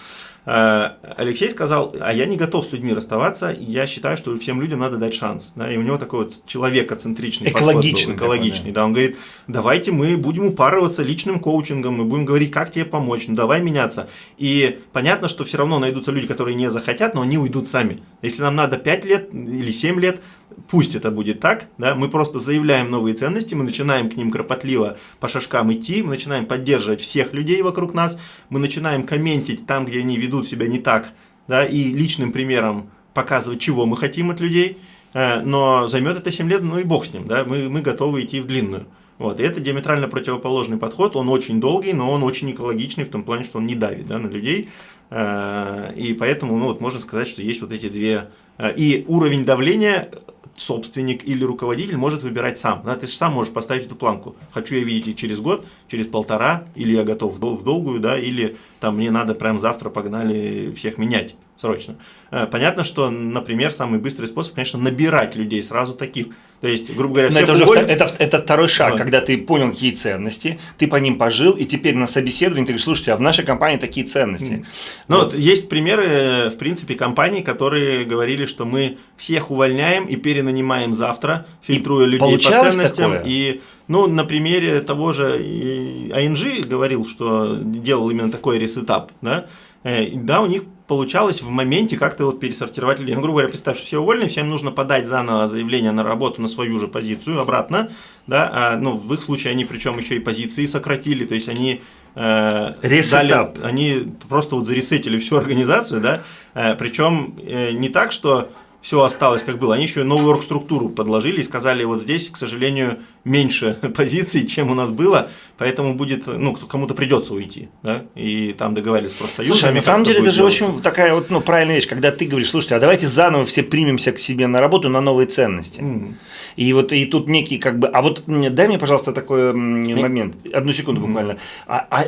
Алексей сказал, а я не готов с людьми расставаться, я считаю, что всем людям надо дать шанс. Да, и у него такой вот человекоцентричный экологичный, подход был, экологичный. Да. да, он говорит, давайте мы будем упарываться личным коучингом, мы будем говорить, как тебе помочь, ну давай меняться. И понятно, что все равно найдутся люди, которые не захотят, но они уйдут сами. Если нам надо 5 лет или 7 лет, пусть это будет так, да, мы просто заявляем новые ценности, мы начинаем к ним кропотливо по шажкам идти, мы начинаем поддерживать всех людей вокруг нас, мы начинаем комментить там, где они ведут себя не так, да, и личным примером показывать, чего мы хотим от людей, э, но займет это 7 лет, ну и бог с ним, да, мы, мы готовы идти в длинную. Вот, и это диаметрально противоположный подход, он очень долгий, но он очень экологичный в том плане, что он не давит да, на людей, э, и поэтому ну, вот можно сказать, что есть вот эти две... Э, и уровень давления собственник или руководитель может выбирать сам. Да, ты же сам можешь поставить эту планку. Хочу я видеть через год, через полтора, или я готов в долгую, да, или там мне надо прямо завтра погнали всех менять срочно. Э, понятно, что, например, самый быстрый способ, конечно, набирать людей сразу таких. То есть, грубо говоря, Но это уже это, это второй шаг, а. когда ты понял, какие ценности, ты по ним пожил, и теперь на собеседовании ты говоришь, слушайте, а в нашей компании такие ценности. Ну, вот. есть примеры, в принципе, компаний, которые говорили, что мы всех увольняем и перенанимаем завтра, фильтруя и людей по ценностям. Такое? И ну, на примере того же ING говорил, что делал именно такой re-setup, да, э, да, у них получалось в моменте как-то вот пересортировать людей. Ну, грубо говоря, представь, что все уволены, всем нужно подать заново заявление на работу на свою же позицию обратно, да, а, ну, в их случае они причем еще и позиции сократили, то есть они э, дали, они просто вот заресетили всю организацию, да, э, причем э, не так, что все осталось как было. Они еще и новую оргструктуру подложили и сказали, вот здесь, к сожалению, меньше позиций, чем у нас было, поэтому будет, ну, кому-то придется уйти, да, и там договорились с профсоюзами. Слушай, на самом деле это же очень такая вот, ну, правильная вещь, когда ты говоришь, слушайте, а давайте заново все примемся к себе на работу на новые ценности. Mm. И вот и тут некий как бы, а вот дай мне, пожалуйста, такой момент, одну секунду буквально. Mm. А, а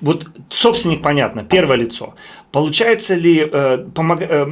вот собственник, понятно, первое лицо. Получается ли, э, помог, э,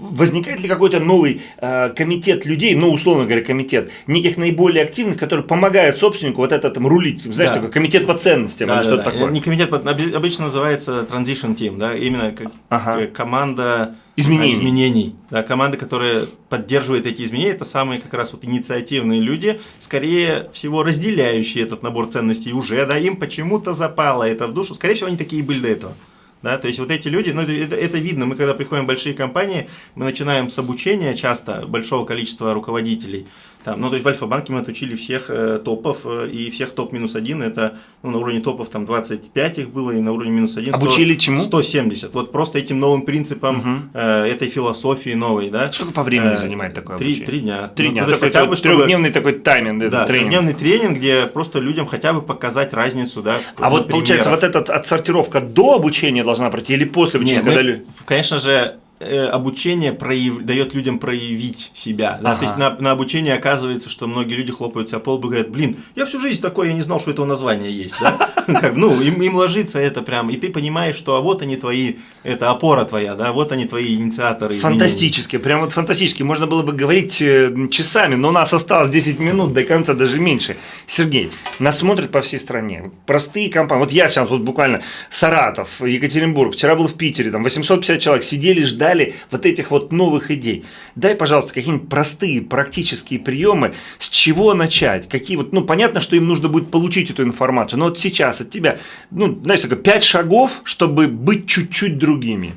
возникает ли какой-то новый э, комитет людей, ну, условно говоря, комитет, неких наиболее активных, которые помогают собственнику вот это там рулить, знаешь, да. такой комитет по ценностям да, или да, что-то да. такое? Не комитет, обычно называется transition team, да, именно как ага. команда изменений. изменений. Да, команды, которые поддерживают эти изменения, это самые как раз вот инициативные люди, скорее всего разделяющие этот набор ценностей уже, да, им почему-то запало это в душу, скорее всего они такие были до этого. Да, то есть вот эти люди, ну это, это, видно, мы когда приходим в большие компании, мы начинаем с обучения часто большого количества руководителей. Там, ну, то есть в Альфа-банке мы отучили всех э, топов, э, и всех топ минус один, это ну, на уровне топов там 25 их было, и на уровне минус один 100, Обучили чему? 170. Вот просто этим новым принципам, угу. э, этой философии новой, да. Сколько по времени э, занимает такое три, обучение? Три дня. Три ну, дня, такой, хотя бы, чтобы, трехдневный такой тайминг, да, тренинг. трехдневный тренинг, где просто людям хотя бы показать разницу, да. А вот получается, вот эта отсортировка до обучения должна пройти или после обучения? Нет, мы, конечно же, Э, обучение прояв... дает людям проявить себя. Да? Ага. То есть на, на обучение оказывается, что многие люди хлопают себя по лбу и говорят, блин, я всю жизнь такой, я не знал, что этого названия есть. Да? Как, ну, им, им ложится это прям, и ты понимаешь, что а вот они твои, это опора твоя, да, вот они твои инициаторы. Фантастически, прям вот фантастически. Можно было бы говорить э, часами, но у нас осталось 10 минут до конца, даже меньше. Сергей, нас смотрят по всей стране. Простые компании. Вот я сейчас вот буквально Саратов, Екатеринбург, вчера был в Питере, там 850 человек сидели, ждали ждали вот этих вот новых идей. Дай, пожалуйста, какие-нибудь простые практические приемы, с чего начать, какие вот, ну, понятно, что им нужно будет получить эту информацию, но вот сейчас от тебя, ну, знаешь, такое, пять шагов, чтобы быть чуть-чуть другими.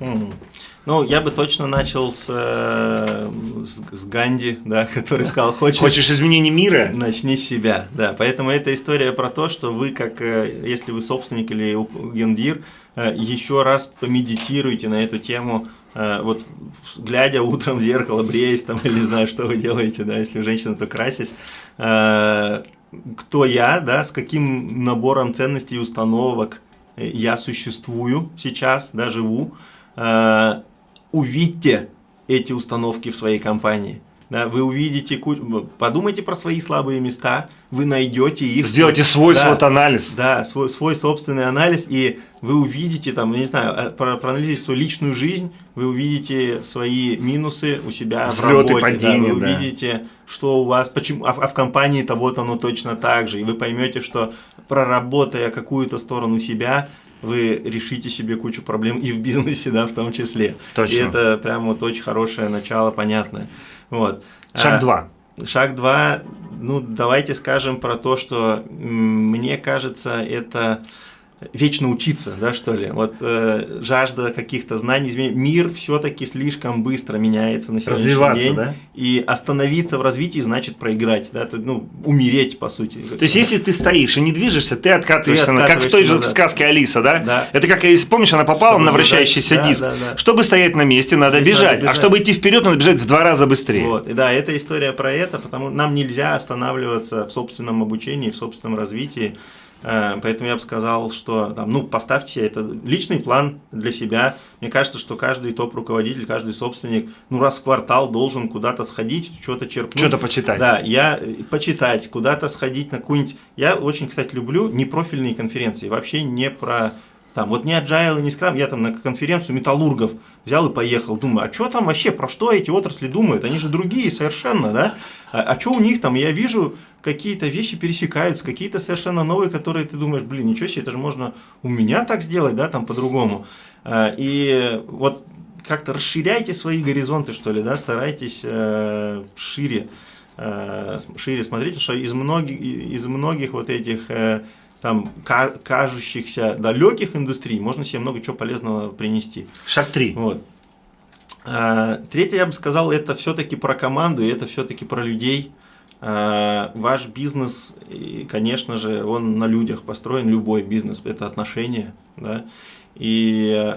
Ну, я бы точно начал с, э, с, с Ганди, да, который сказал, хочешь... Хочешь изменений мира? Начни с себя, да. Поэтому эта история про то, что вы, как, э, если вы собственник или гендир, э, еще раз помедитируйте на эту тему, вот глядя утром в зеркало, бреясь там, или не знаю, что вы делаете, да, если женщина, то красись, э, кто я, да, с каким набором ценностей и установок я существую сейчас, да, живу, э, увидьте эти установки в своей компании. Да, вы увидите, подумайте про свои слабые места, вы найдете их. Сделайте свой да, анализ. Да, свой, свой собственный анализ, и вы увидите, там, я не знаю, а, про, проанализируйте свою личную жизнь, вы увидите свои минусы у себя Взлеты, в работе, падения, да, вы да. увидите, что у вас, почему, а, а в компании-то вот оно точно так же, и вы поймете, что проработая какую-то сторону себя, вы решите себе кучу проблем и в бизнесе, да, в том числе. Точно. И это прям вот очень хорошее начало, понятное. Вот. Шаг а, два. Шаг два, ну давайте скажем про то, что мне кажется, это вечно учиться, да, что ли. Вот э, жажда каких-то знаний, измен... мир все-таки слишком быстро меняется на сегодняшний день. Да? И остановиться в развитии значит проиграть, да, это, ну, умереть, по сути. То есть, если ты стоишь и не движешься, ты откатываешься, ты откатываешься как в той назад. же сказке Алиса, да? да? Это как, если помнишь, она попала чтобы на вращающийся бежать, диск. Да, да, да. Чтобы стоять на месте, надо бежать, надо бежать, а чтобы идти вперед, надо бежать в два раза быстрее. Вот, и да, это история про это, потому нам нельзя останавливаться в собственном обучении, в собственном развитии. Э, поэтому я бы сказал, что там, ну, поставьте это личный план для себя. Мне кажется, что каждый топ-руководитель, каждый собственник, ну, раз в квартал должен куда-то сходить, что-то черпнуть. Что-то почитать. Да, я э, почитать, куда-то сходить на какую-нибудь... Я очень, кстати, люблю непрофильные конференции, вообще не про Там, вот не agile, не скрам, я там на конференцию металлургов взял и поехал, думаю, а что там вообще, про что эти отрасли думают, они же другие совершенно, да, а, а что у них там, я вижу, какие-то вещи пересекаются, какие-то совершенно новые, которые ты думаешь, блин, ничего себе, это же можно у меня так сделать, да, там по-другому. А, и вот как-то расширяйте свои горизонты, что ли, да, старайтесь э, шире, э, шире смотреть, что из многих, из многих вот этих э, там кажущихся далеких индустрий можно себе много чего полезного принести. Шаг три. Вот. А, третье, я бы сказал, это все-таки про команду, и это все-таки про людей. А, ваш бизнес, конечно же, он на людях построен, любой бизнес, это отношения, да, и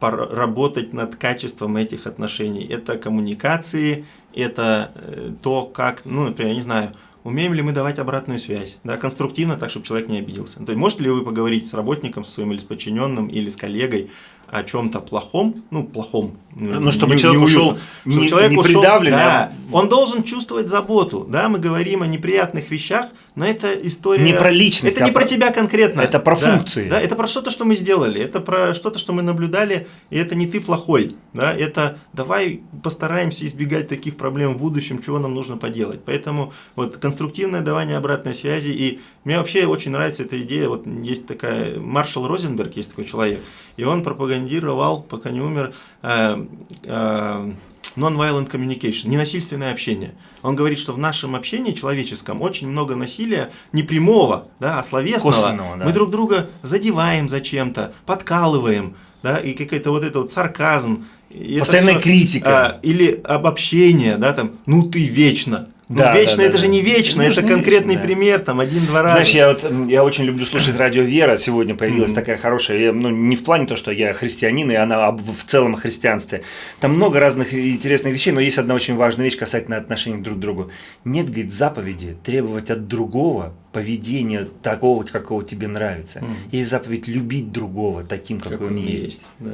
работать над качеством этих отношений. Это коммуникации, это э, то, как, ну, например, я не знаю, Умеем ли мы давать обратную связь, да, конструктивно, так, чтобы человек не обиделся. То есть, можете ли вы поговорить с работником с своим или с подчиненным, или с коллегой о чем-то плохом, ну, плохом. Ну, чтобы не, человек не ушел чтобы не, человек не ушел. Да, а... Он должен чувствовать заботу. Да, мы говорим о неприятных вещах, но это история... Не про личность. Это а не про, про тебя конкретно. Это про да, функции. Да, это про что-то, что мы сделали. Это про что-то, что мы наблюдали, и это не ты плохой. Да, это давай постараемся избегать таких проблем в будущем, чего нам нужно поделать. Поэтому вот конструктивное давание обратной связи. И мне вообще очень нравится эта идея. Вот есть такая... Маршал Розенберг, есть такой человек, и он пропагандировал, пока не умер, э, э, non-violent communication, ненасильственное общение. Он говорит, что в нашем общении человеческом очень много насилия не прямого, да, а словесного. Да. Мы друг друга задеваем зачем-то, подкалываем, да, и какой-то вот этот вот сарказм. Постоянная все, критика. А, или обобщение, да, там, ну ты вечно, ну, да, вечно да, это да, же не вечно, это, это конкретный вечно, пример, там один-два раза. Знаешь, я вот я очень люблю слушать радио Вера. Сегодня появилась mm-hmm. такая хорошая, я, ну не в плане то, что я христианин и она в целом о христианстве. Там много разных интересных вещей, но есть одна очень важная вещь касательно отношений друг к другу. Нет, говорит, заповеди требовать от другого поведения такого, какого тебе нравится. Mm-hmm. Есть заповедь любить другого таким, какой как он есть. есть. Да.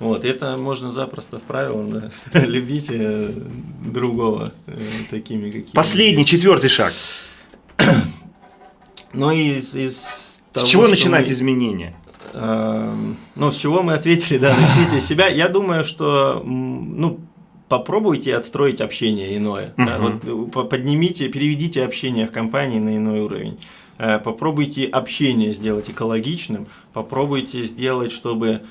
Вот, это можно запросто в правило, да, любите другого э, такими какими. Последний, четвертый шаг. Ну, из, из того, С чего начинать мы, изменения? Э, ну, с чего мы ответили, да, начните себя. Я думаю, что, ну, попробуйте отстроить общение иное. Да, вот, поднимите, переведите общение в компании на иной уровень. Э, попробуйте общение сделать экологичным, попробуйте сделать, чтобы Э,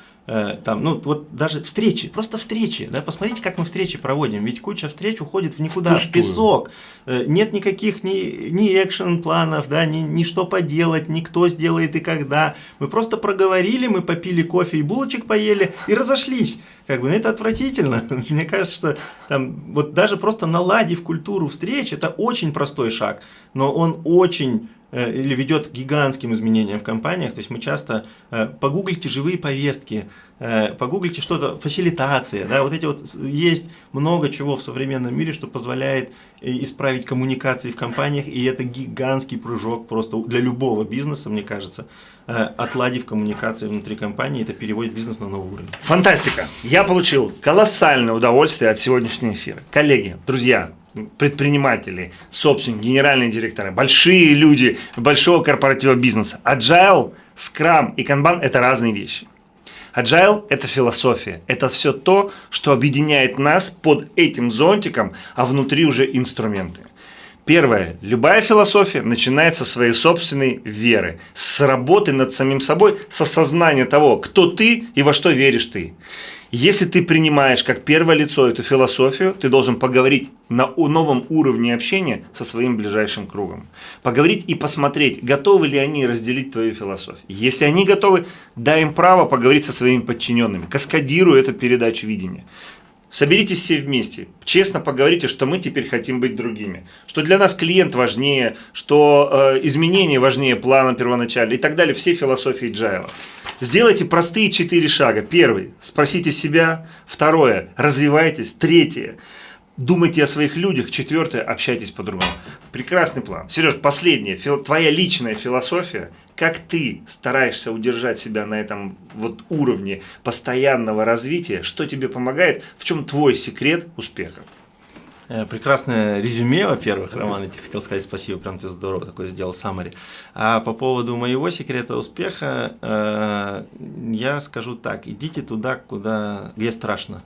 там, ну, вот даже встречи, просто встречи, да, посмотрите, как мы встречи проводим, ведь куча встреч уходит в никуда, Пустую. в песок, э, нет никаких ни, ни экшен-планов, да, ни, ни что поделать, ни кто сделает и когда, мы просто проговорили, мы попили кофе и булочек поели и разошлись, как бы, ну, это отвратительно, мне кажется, что там, вот даже просто наладив культуру встреч, это очень простой шаг, но он очень Э, или ведет к гигантским изменениям в компаниях. То есть мы часто э, погуглите живые повестки, э, погуглите что-то, фасилитация, да, вот эти вот есть много чего в современном мире, что позволяет исправить коммуникации в компаниях, и это гигантский прыжок просто для любого бизнеса, мне кажется, отладив коммуникации внутри компании, это переводит бизнес на новый уровень. Фантастика! Я получил колоссальное удовольствие от сегодняшнего эфира. Коллеги, друзья, предприниматели, собственники, генеральные директоры, большие люди большого корпоративного бизнеса. Agile, Scrum и Kanban – это разные вещи. Agile – это философия, это все то, что объединяет нас под этим зонтиком, а внутри уже инструменты. Первое. Любая философия начинается со своей собственной веры, с работы над самим собой, с осознания того, кто ты и во что веришь ты. Если ты принимаешь как первое лицо эту философию, ты должен поговорить на новом уровне общения со своим ближайшим кругом. Поговорить и посмотреть, готовы ли они разделить твою философию. Если они готовы, дай им право поговорить со своими подчиненными. Каскадируй эту передачу видения. Соберитесь все вместе, честно поговорите, что мы теперь хотим быть другими, что для нас клиент важнее, что э, изменения важнее плана первоначально и так далее, все философии Джайла. Сделайте простые четыре шага. Первый – спросите себя. Второе – развивайтесь. Третье – думайте о своих людях. Четвертое – общайтесь по-другому. Прекрасный план. Сереж, последнее. Твоя личная философия. Как ты стараешься удержать себя на этом вот уровне постоянного развития? Что тебе помогает? В чем твой секрет успеха? Э, прекрасное резюме, во-первых, Роман, я тебе хотел сказать спасибо, прям ты здорово такой сделал саммари. А по поводу моего секрета успеха, э, я скажу так, идите туда, куда, где страшно.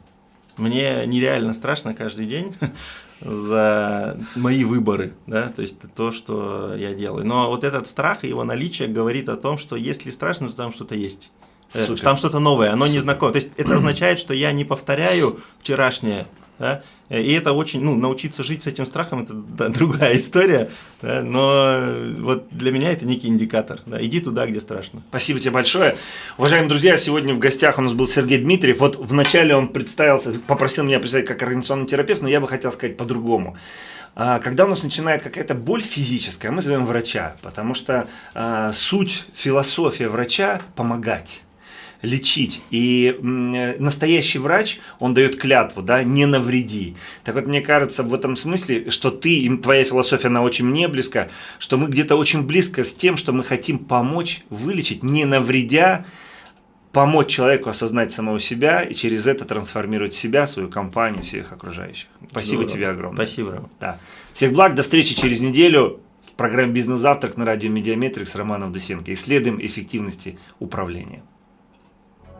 Мне нереально страшно каждый день за мои выборы, да, то есть то, что я делаю. Но вот этот страх и его наличие говорит о том, что если страшно, то там что-то есть. Э, Супер. Там что-то новое, оно не знакомо. То есть это означает, что я не повторяю вчерашнее, да? И это очень, ну, научиться жить с этим страхом, это да, другая история, да? но вот для меня это некий индикатор. Да? Иди туда, где страшно. Спасибо тебе большое. Уважаемые друзья, сегодня в гостях у нас был Сергей Дмитриев. Вот вначале он представился, попросил меня представить как организационный терапевт, но я бы хотел сказать по-другому. А, когда у нас начинает какая-то боль физическая, мы зовем врача, потому что а, суть, философия врача – помогать лечить. И настоящий врач, он дает клятву, да, не навреди. Так вот, мне кажется, в этом смысле, что ты, твоя философия, она очень мне близка, что мы где-то очень близко с тем, что мы хотим помочь вылечить, не навредя, помочь человеку осознать самого себя и через это трансформировать себя, свою компанию, всех окружающих. Спасибо Здорово. тебе огромное. Спасибо. Да. Всех благ, до встречи через неделю в программе «Бизнес-завтрак» на радио «Медиаметрик» с Романом Дусенко. Исследуем эффективности управления.